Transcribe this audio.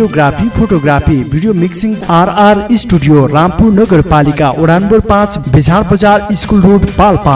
Videography photography video mixing RR studio Rampur नगरपालिका वडा number पाँच बेझार बजार स्कुल रोड पाल्पा